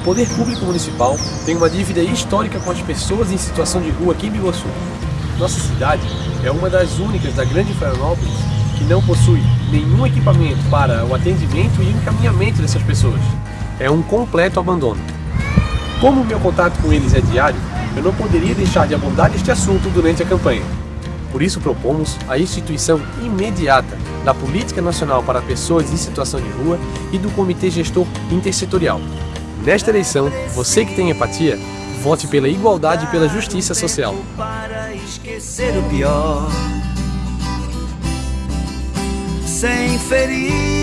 O poder público municipal tem uma dívida histórica com as pessoas em situação de rua aqui em Biguaçu. Nossa cidade é uma das únicas da Grande Florianópolis que não possui nenhum equipamento para o atendimento e encaminhamento dessas pessoas. É um completo abandono. Como o meu contato com eles é diário, eu não poderia deixar de abordar este assunto durante a campanha. Por isso propomos a instituição imediata da Política Nacional para Pessoas em Situação de Rua e do Comitê Gestor Intersetorial. Nesta eleição, você que tem empatia, vote pela igualdade e pela justiça social. Para esquecer o pior, sem ferir